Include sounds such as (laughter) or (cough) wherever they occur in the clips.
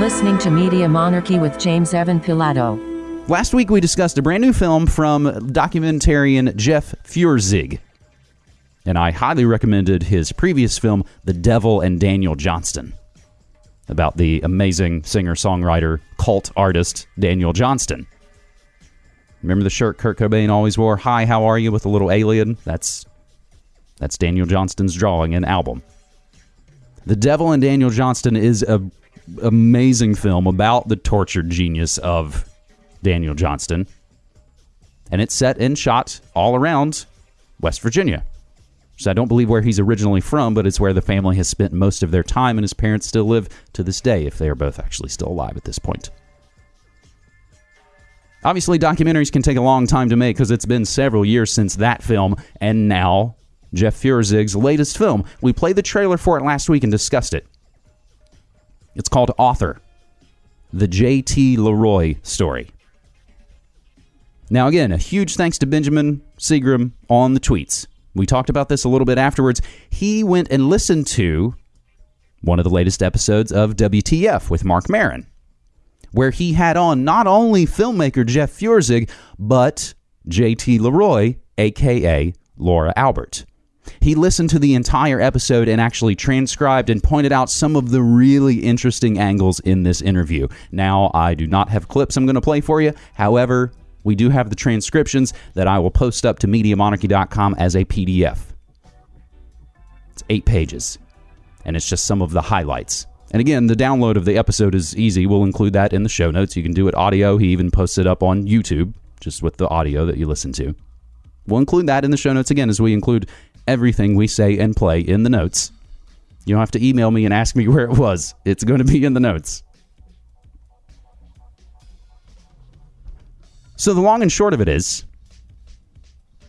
listening to Media Monarchy with James Evan Pilato. Last week we discussed a brand new film from documentarian Jeff Feuerzeig. And I highly recommended his previous film, The Devil and Daniel Johnston, about the amazing singer songwriter, cult artist Daniel Johnston. Remember the shirt Kurt Cobain always wore? Hi, how are you? with a little alien? That's that's Daniel Johnston's drawing and album. The Devil and Daniel Johnston is a amazing film about the tortured genius of Daniel Johnston. And it's set and shot all around West Virginia. So I don't believe where he's originally from, but it's where the family has spent most of their time, and his parents still live to this day, if they are both actually still alive at this point. Obviously, documentaries can take a long time to make because it's been several years since that film, and now Jeff Feuerzeig's latest film. We played the trailer for it last week and discussed it. It's called Author, the J.T. Leroy story. Now, again, a huge thanks to Benjamin Seagram on the tweets. We talked about this a little bit afterwards. He went and listened to one of the latest episodes of WTF with Marc Maron, where he had on not only filmmaker Jeff Feuerzeig, but J.T. Leroy, aka Laura Albert. He listened to the entire episode and actually transcribed and pointed out some of the really interesting angles in this interview. Now, I do not have clips I'm going to play for you. However, we do have the transcriptions that I will post up to MediaMonarchy.com as a PDF. It's eight pages, and it's just some of the highlights. And again, the download of the episode is easy. We'll include that in the show notes. You can do it audio. He even posts it up on YouTube, just with the audio that you listen to. We'll include that in the show notes again as we include everything we say and play in the notes. You don't have to email me and ask me (laughs) where it was, it's going to be in the notes. So, the long and short of it is,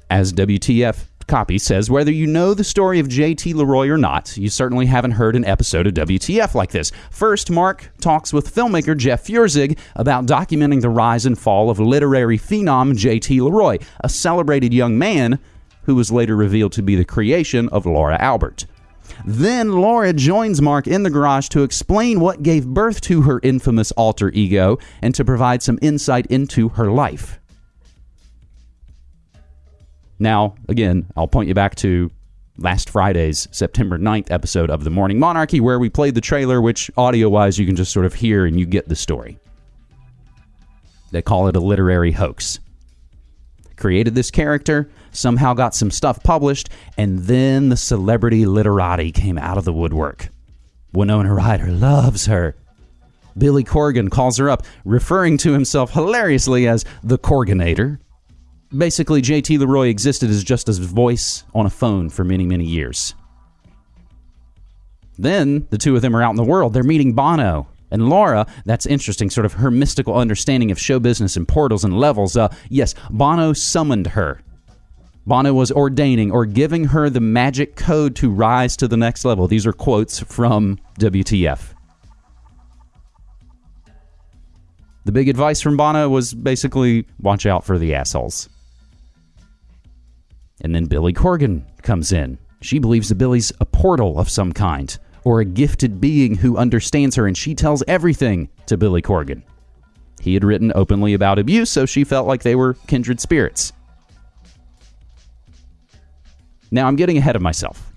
as WTF copy says, whether you know the story of JT Leroy or not, you certainly haven't heard an episode of WTF like this. First, Mark talks with filmmaker Jeff Feuerzeig about documenting the rise and fall of literary phenom JT Leroy, a celebrated young man who was later revealed to be the creation of Laura Albert. Then Laura joins Mark in the garage to explain what gave birth to her infamous alter ego and to provide some insight into her life. Now, again, I'll point you back to last Friday's September 9th episode of The Morning Monarchy, where we played the trailer, which audio wise you can just sort of hear and you get the story. They call it a literary hoax. Created this character, somehow got some stuff published, and then the celebrity literati came out of the woodwork. Winona Ryder loves her. Billy Corgan calls her up, referring to himself hilariously as the Corganator. Basically, JT Leroy existed as just a voice on a phone for many, many years. Then the two of them are out in the world. They're meeting Bono. And Laura, that's interesting, sort of her mystical understanding of show business and portals and levels. Uh, yes, Bono summoned her Bono was ordaining or giving her the magic code to rise to the next level. These are quotes from WTF. The big advice from Bono was basically watch out for the assholes. And then Billy Corgan comes in. She believes that Billy's a portal of some kind, or a gifted being who understands her, and she tells everything to Billy Corgan. He had written openly about abuse, so she felt like they were kindred spirits. Now, I'm getting ahead of myself.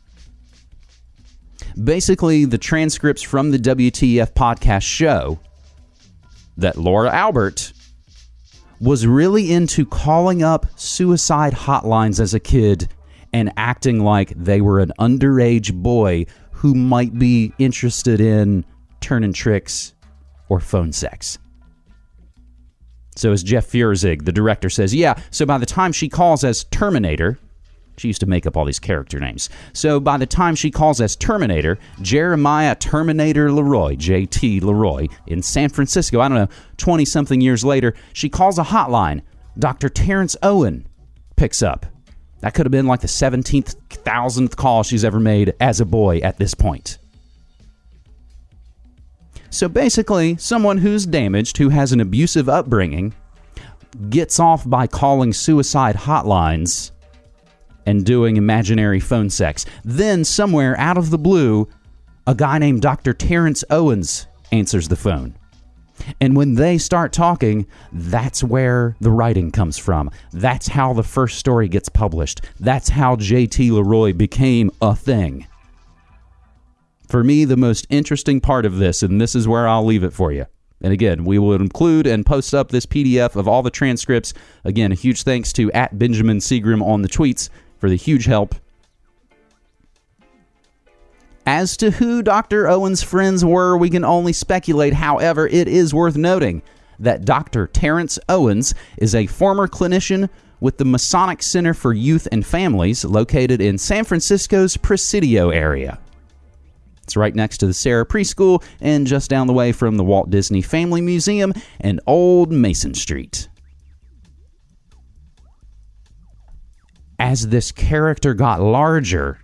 Basically, the transcripts from the WTF podcast show that Laura Albert was really into calling up suicide hotlines as a kid and acting like they were an underage boy who might be interested in turning tricks or phone sex. So, as Jeff Feuerzeig, the director, says, yeah, so by the time she calls as Terminator, she used to make up all these character names. So by the time she calls us Terminator, Jeremiah Terminator Leroy, JT Leroy, in San Francisco, I don't know, 20 something years later, she calls a hotline. Dr. Terrence Owen picks up. That could have been like the 17th, thousandth call she's ever made as a boy at this point. So basically, someone who's damaged, who has an abusive upbringing, gets off by calling suicide hotlines and doing imaginary phone sex. Then, somewhere out of the blue, a guy named Dr. Terrence Owens answers the phone. And when they start talking, that's where the writing comes from. That's how the first story gets published. That's how JT Leroy became a thing. For me, the most interesting part of this, and this is where I'll leave it for you. And again, we will include and post up this PDF of all the transcripts. Again, a huge thanks to at Benjamin Seagram on the tweets for the huge help. As to who Dr. Owen's friends were, we can only speculate. However, it is worth noting that Dr. Terrence Owens is a former clinician with the Masonic Center for Youth and Families located in San Francisco's Presidio area. It's right next to the Sarah Preschool and just down the way from the Walt Disney Family Museum and Old Mason Street. As this character got larger,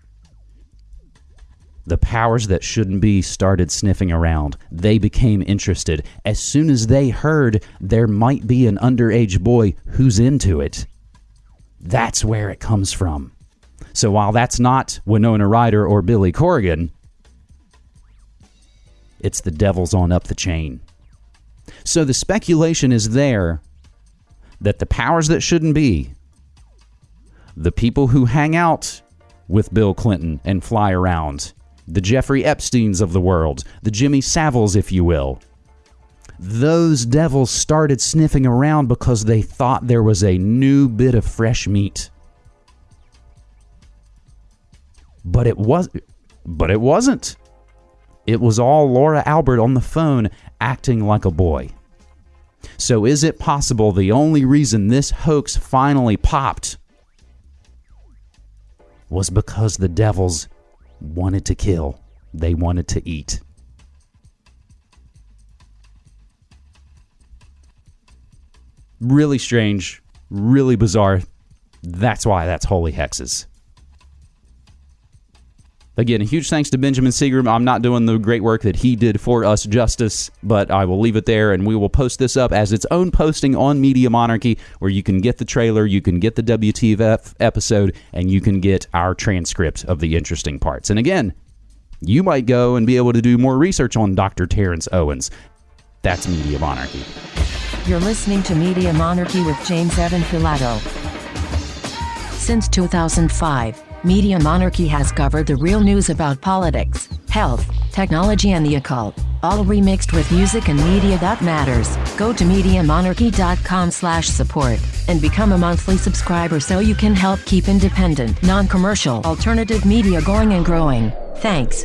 the powers that shouldn't be started sniffing around. They became interested. As soon as they heard there might be an underage boy who's into it, that's where it comes from. So while that's not Winona Ryder or Billy Corrigan, it's the devil's on up the chain. So the speculation is there that the powers that shouldn't be, the people who hang out with Bill Clinton and fly around, the Jeffrey Epsteins of the world, the Jimmy Saviles, if you will, those devils started sniffing around because they thought there was a new bit of fresh meat. But it was but it wasn't. It was all Laura Albert on the phone acting like a boy. So, is it possible the only reason this hoax finally popped was because the devils wanted to kill? They wanted to eat. Really strange, really bizarre. That's why that's holy hexes. Again, a huge thanks to Benjamin Seagram. I'm not doing the great work that he did for us justice, but I will leave it there and we will post this up as its own posting on Media Monarchy where you can get the trailer, you can get the WTF episode, and you can get our transcript of the interesting parts. And again, you might go and be able to do more research on Dr. Terrence Owens. That's Media Monarchy. You're listening to Media Monarchy with James Evan Pilato. Since 2005, Media Monarchy has covered the real news about politics, health, technology, and the occult, all remixed with music and media that matters. Go to MediaMonarchy.com slash support and become a monthly subscriber so you can help keep independent, non-commercial, alternative media going and growing. Thanks.